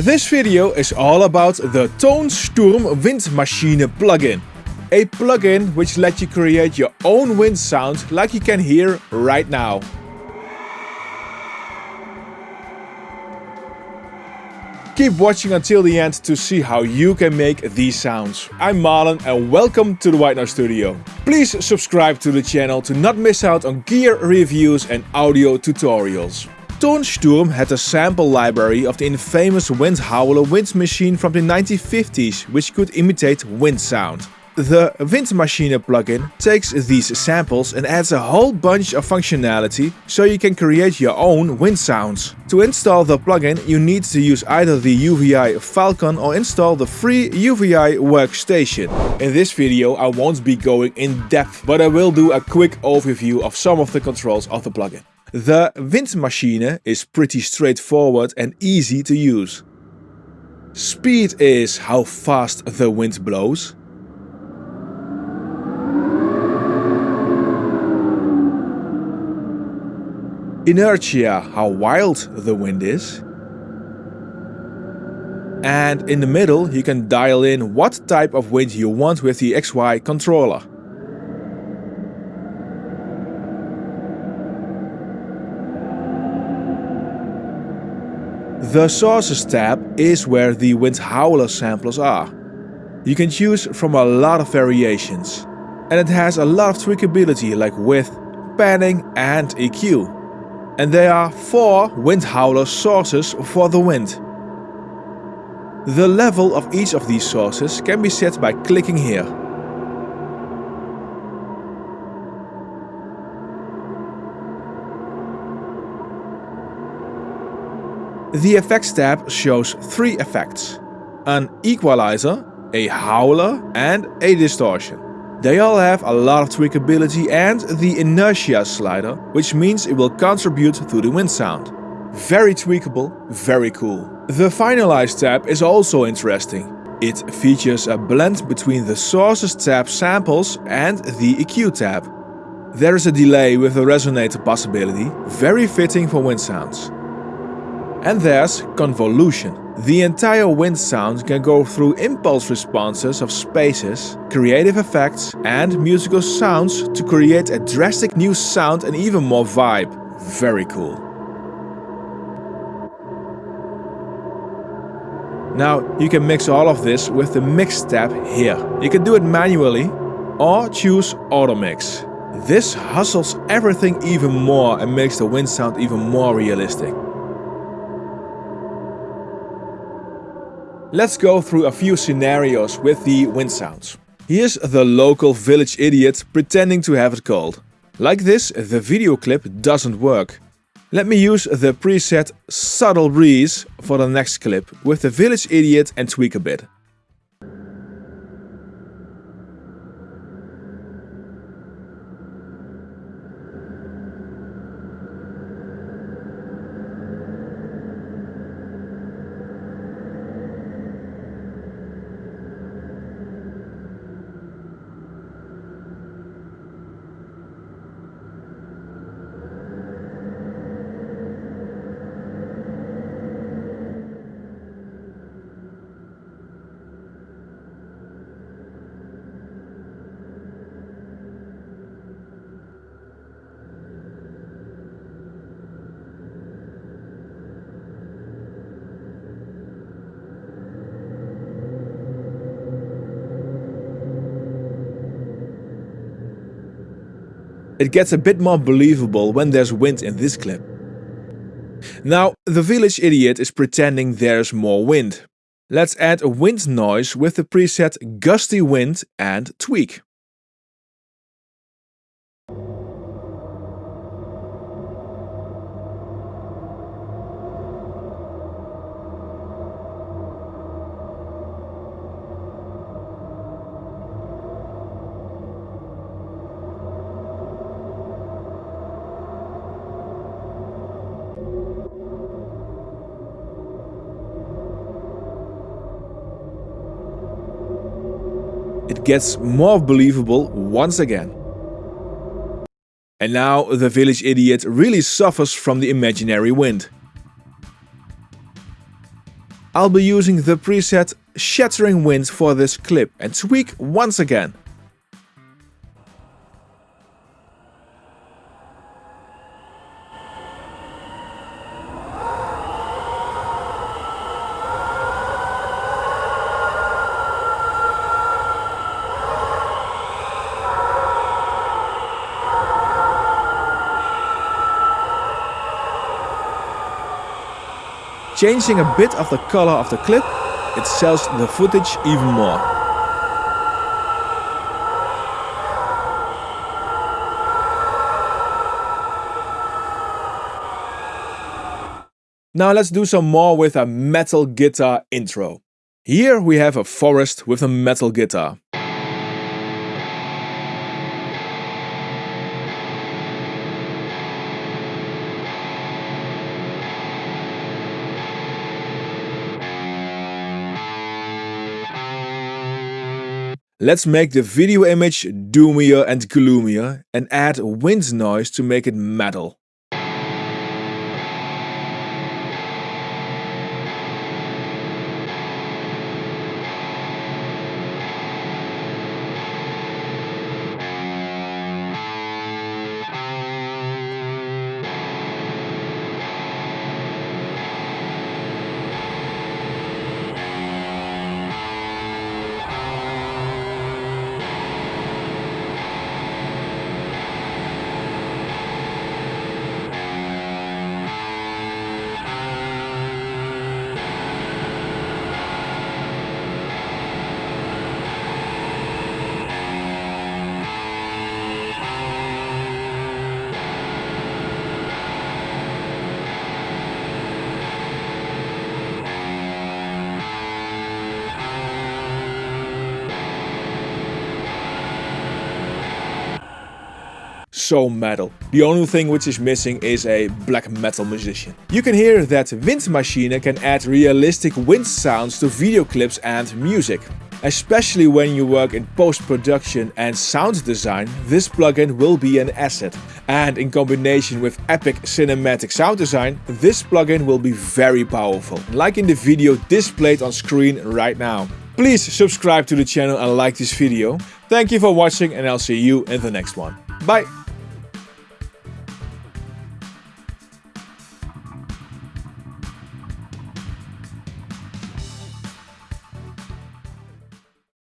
This video is all about the Tonsturm Wind Machine plugin. A plugin which lets you create your own wind sound like you can hear right now. Keep watching until the end to see how you can make these sounds. I'm Marlon and welcome to the White Noise Studio. Please subscribe to the channel to not miss out on gear reviews and audio tutorials. Tonsturm had a sample library of the infamous wind howler wind machine from the 1950s which could imitate wind sound. The Windmaschine plugin takes these samples and adds a whole bunch of functionality so you can create your own wind sounds. To install the plugin you need to use either the UVI Falcon or install the free UVI workstation. In this video I won't be going in depth but I will do a quick overview of some of the controls of the plugin. The Windmaschine is pretty straightforward and easy to use. Speed is how fast the wind blows. inertia, how wild the wind is. And in the middle you can dial in what type of wind you want with the XY controller. The Sources tab is where the Windhowler samplers are. You can choose from a lot of variations. And it has a lot of tweakability like width, panning and EQ and there are four wind howler sources for the wind. The level of each of these sources can be set by clicking here. The Effects tab shows three effects. An equalizer, a howler and a distortion. They all have a lot of tweakability and the inertia slider, which means it will contribute to the wind sound. Very tweakable, very cool. The Finalize tab is also interesting. It features a blend between the Sources tab samples and the EQ tab. There is a delay with the resonator possibility, very fitting for wind sounds. And there's Convolution. The entire wind sound can go through impulse responses of spaces, creative effects and musical sounds to create a drastic new sound and even more vibe. Very cool. Now you can mix all of this with the mix tab here. You can do it manually or choose auto mix. This hustles everything even more and makes the wind sound even more realistic. Let's go through a few scenarios with the wind sounds. Here's the local village idiot pretending to have it cold. Like this, the video clip doesn't work. Let me use the preset Subtle Breeze for the next clip with the village idiot and tweak a bit. It gets a bit more believable when there's wind in this clip. Now, the village idiot is pretending there's more wind. Let's add a wind noise with the preset Gusty Wind and tweak. It gets more believable once again. And now the village idiot really suffers from the imaginary wind. I'll be using the preset Shattering Wind for this clip and tweak once again. Changing a bit of the color of the clip, it sells the footage even more. Now let's do some more with a metal guitar intro. Here we have a forest with a metal guitar. Let's make the video image doomier and gloomier and add wind noise to make it metal. So metal. The only thing which is missing is a black metal musician. You can hear that Windmachine can add realistic wind sounds to video clips and music. Especially when you work in post-production and sound design, this plugin will be an asset. And in combination with epic cinematic sound design, this plugin will be very powerful, like in the video displayed on screen right now. Please subscribe to the channel and like this video. Thank you for watching and I'll see you in the next one. Bye!